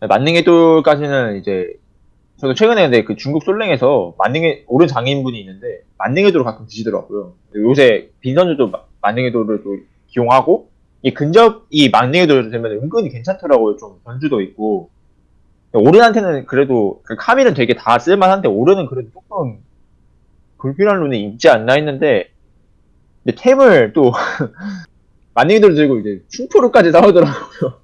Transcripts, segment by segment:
만능의 돌까지는 이제 저도 최근에 근데 그 중국 솔랭에서 만능의 오른 장인분이 있는데 만능의 돌을 가끔 드시더라고요. 요새 빈 선수도 마- 만능의 돌을 또 기용하고 이 근접 이 만능의 돌 되면 은근히 괜찮더라고요. 좀 변주도 있고 오른한테는 그래도 그 카밀은 되게 다 쓸만한데 오른은 그래도 조금 불필요한 룬이 있지 않나 했는데 근데 템을 또 만능의 돌 들고 이제 충프로까지 나오더라고요.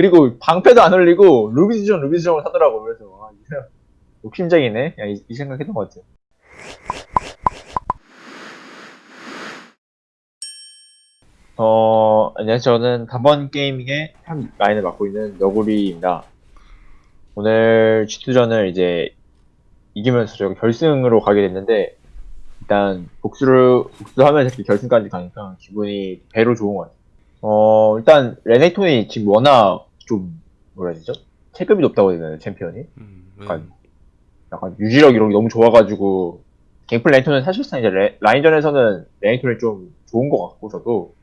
그리고 방패도 안 올리고 루비스전 루비스전을 사더라고요. 그래서 아, 이 사람 욕심쟁이네. 야, 이, 이 생각했던 것 같아요. 어, 안녕하세요. 저는 단번 게이밍의 한 라인을 맡고 있는 너구리입니다. 오늘 G2전을 이제 이기면서 저희가 결승으로 가게 됐는데, 일단 복수를, 복수하면서 이렇게 결승까지 가니까 기분이 배로 좋은 것 같아요. 어, 일단 레넥톤이 지금 워낙 좀, 뭐라 해야 되죠? 체급이 높다고 해야 되나요, 챔피언이? 음, 약간 약간 유지력 이런 게 너무 좋아가지고 갱플 레넥톤은 사실상 이제 레- 라인전에서는 레넥톤이 좀 좋은 것 같고 저도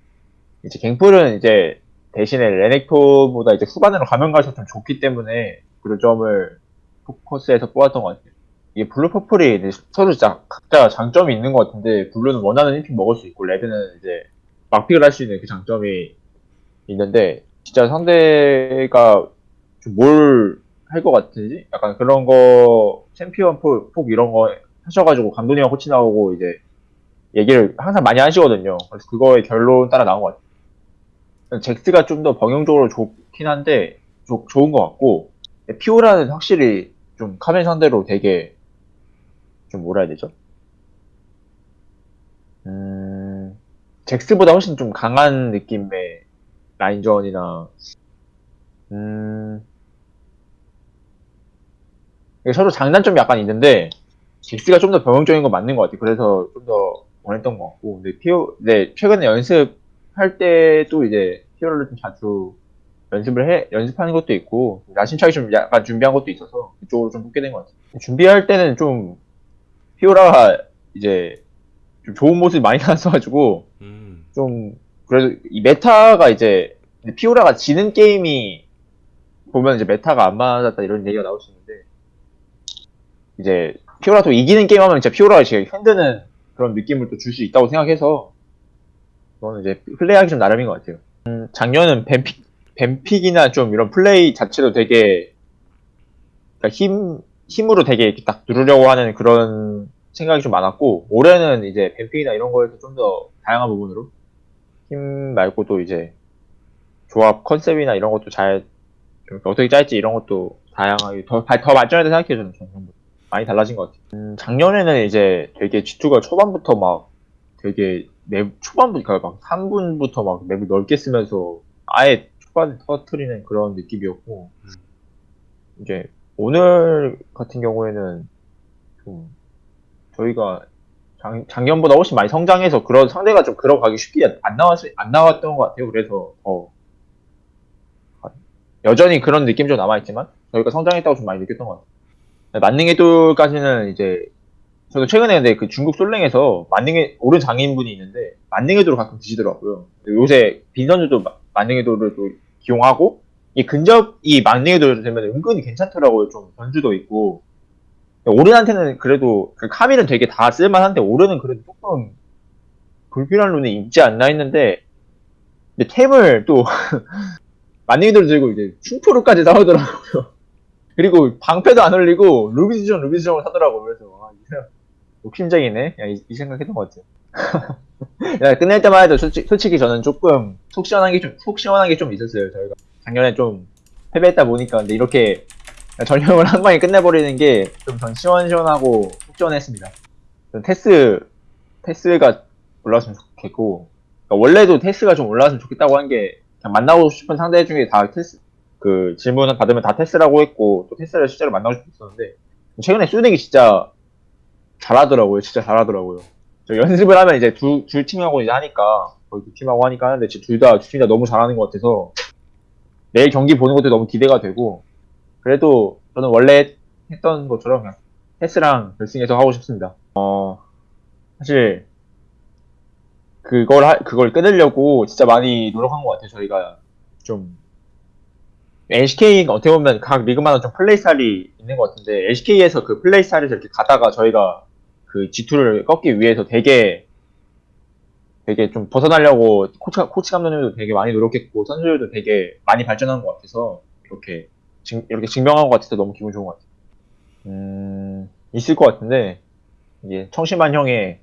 이제 갱플은 이제 대신에 레넥톤보다 이제 후반으로 가면 갈수록 좀 좋기 때문에 그 점을 포커스해서 뽑았던 것 같아요. 이게 블루 퍼플이 서로 진짜 각자 장점이 있는 것 같은데 블루는 원하는 1픽 먹을 수 있고 레드는 이제 막픽을 할 수 있는 그 장점이 있는데 진짜 상대가 좀뭘할 것 같은지 약간 그런 거 챔피언 폭, 폭 이런 거 하셔가지고 감독님과 코치 나오고 이제 얘기를 항상 많이 하시거든요. 그래서 그거의 결론 따라 나온 것 같아요. 잭스가 좀더 범용적으로 좋긴 한데 좋- 좋은 것 같고 피오라는 확실히 좀 카멘 상대로 되게 좀 뭐라 해야 되죠? 음, 잭스보다 훨씬 좀 강한 느낌의 라인전이나 음, 서로 장단점이 약간 있는데 잭스가 좀 더 변형적인 건 맞는 것 같아요. 그래서 좀 더 원했던 것 같고, 근데 피오, 네 최근에 연습할 때도 이제 피오를 좀 자주 연습을 해 연습하는 것도 있고 야심차게 좀 약간 준비한 것도 있어서 그쪽으로 좀 뽑게 된 것 같아요. 준비할 때는 좀 피오라가 이제 좀 좋은 모습이 많이 나왔어가지고 음, 좀 그래도 이 메타가 이제 피오라가 지는 게임이 보면 이제 메타가 안 맞았다 이런 얘기가 나올 수 있는데 이제 피오라 또 이기는 게임 하면 진짜 피오라가 지금 흔드는 그런 느낌을 또 줄 수 있다고 생각해서 그거는 이제 플레이하기 좀 나름인 것 같아요. 음, 작년은 밴픽 밴픽이나 좀 이런 플레이 자체도 되게 그러니까 힘 힘으로 되게 이렇게 딱 누르려고 하는 그런 생각이 좀 많았고 올해는 이제 뱀픽이나 이런 거에서 좀 더 다양한 부분으로 힘 말고 또 이제 조합 컨셉이나 이런 것도 잘좀 어떻게 짤지 이런 것도 다양하게 더, 발- 더 발전했다 생각해요 저는 전부 많이 달라진 것 같아요. 음, 작년에는 이제 되게 G2가 초반부터 막 되게 맵 초반부터 그러니까 막 3분부터 막 맵을 넓게 쓰면서 아예 초반에 터트리는 그런 느낌이었고 음. 이제 오늘 같은 경우에는 좀 저희가 작, 작년보다 훨씬 많이 성장해서 그런 상대가 좀 들어가기 쉽게 안 나왔 안 나왔던 것 같아요. 그래서 더 여전히 그런 느낌 좀 남아있지만 저희가 성장했다고 좀 많이 느꼈던 것 같아요. 만능의 돌까지는 이제 저도 최근에 근데 그 중국 솔랭에서 만능의 오른 장인분이 있는데 만능의 돌을 가끔 드시더라고요. 요새 빈 선수도 마- 만능의 돌을 또 기용하고 이 근접 이 만능의 돌 되면 은근히 괜찮더라고요. 좀 변주도 있고 오른한테는 그래도 그 카밀은 되게 다 쓸만한데 오른은 그래도 조금 불필요한 룬이 있지 않나 했는데 근데 템을 또 돌 들고 이제 충프로까지 나오더라고요. 그리고 방패도 안 올리고 루비스전 루비스전을 사더라고요. 그래서 아, 이 사람 욕심쟁이네. 야, 이, 이 생각했던 것 같아요. 야, 끝낼 때만 해도 솔직히, 솔직히 저는 조금 속 시원한 게 좀, 속 시원한 게 좀 있었어요. 저희가 작년에 좀 패배했다 보니까 근데 이렇게 전형을 한 방에 끝내버리는 게 좀 전 시원시원하고 속 시원했습니다. 전 테스 테스가 올라왔으면 좋겠고 그러니까 원래도 테스가 좀 올라왔으면 좋겠다고 한 게 그냥 만나고 싶은 상대 중에 다 테스 그 질문을 받으면 다 테스라고 했고 또 테스를 실제로 만나고 싶었었는데 최근에 수닉이 진짜 잘하더라고요. 진짜 잘하더라고요. 저 연습을 하면 이제 두, 두 팀하고 이제 하니까 거의 두 팀하고 하니까 하는데 둘 다 둘 다 너무 잘하는 것 같아서 내일 경기 보는 것도 너무 기대가 되고 그래도 저는 원래 했던 것처럼 그냥 테스랑 결승에서 하고 싶습니다. 어 사실 그걸 하- 그걸 끊으려고 진짜 많이 노력한 것 같아요. 저희가 좀 LCK가 어떻게 보면 각 리그마다 좀 플레이 스타일이 있는 것 같은데 LCK에서 그 플레이 스타일을 이렇게 가다가 저희가 그 G2를 꺾기 위해서 되게 되게 좀 벗어나려고 코치, 코치 감독님도 되게 많이 노력했고 선수들도 되게 많이 발전한 것 같아서 이렇게 증, 이렇게 증명한 것 같아서 너무 기분 좋은 것 같아요. 음 있을 것 같은데 이게 청심한 형의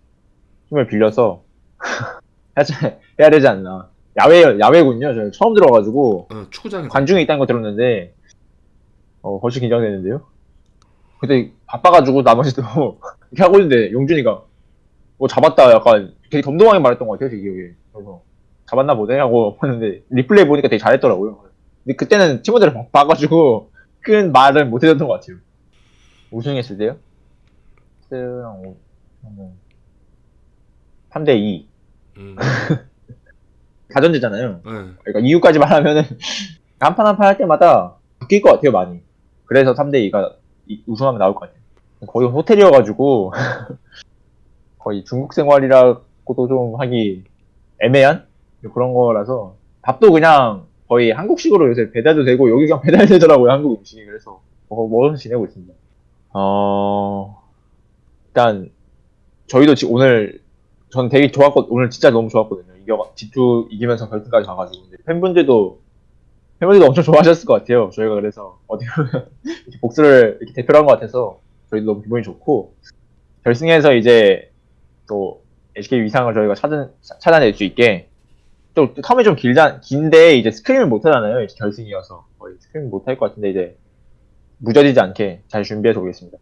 힘을 빌려서 해야- 해야 되지 않나. 야외 야외군요. 저는 처음 들어가지고 어, 축구장에 관중이 있다는 거 들었는데 어 벌써 긴장되는데요. 근데 바빠가지고 나머지도 이렇게 하고 있는데 용준이가 뭐 잡았다 약간 되게 덤덤하게 말했던 것 같아요 제 기억에. 그래서 잡았나 보네 하고 봤는데 리플레이 보니까 되게 잘했더라고요. 근데 그때는 친구들을 봐- 봐가지고 큰 말은 못 해줬던 것 같아요. 우승했을 때요? 스랑 오- 저는 3대 2 음, 다전제잖아요. 네. 그러니까 이유까지 말하면은 한 판 한 판 할 때마다 바뀔 것 같아요 많이. 그래서 3대 2가 우승하면 나올 것 같아요. 거의 호텔이어가지고 거의 중국 생활이라고도 좀 하기 애매한 그런 거라서 밥도 그냥 거의 한국식으로 요새 배달도 되고 여기 그냥 배달되더라고요 한국 음식이 그래서 뭐 먹으면서 지내고 있습니다. 어 일단 저희도 지금 오늘 전 되게 좋았고 오늘 진짜 너무 좋았거든요. 이겨 G2 이기면서 결승까지 가가지고 근데 팬분들도 팬분들도 엄청 좋아하셨을 것 같아요. 저희가 그래서 어떻게 보면 이렇게 복수를 이렇게 대표로 한것 같아서 저희도 너무 기분이 좋고 결승에서 이제 또 LCK 위상을 저희가 찾은, 찾아낼 수 있게 또 텀이 좀 길자 긴데 이제 스크림을 못 하잖아요. 결승이어서 거의 스크림 못 할 것 같은데 이제 무뎌지지 않게 잘 준비해서 오겠습니다.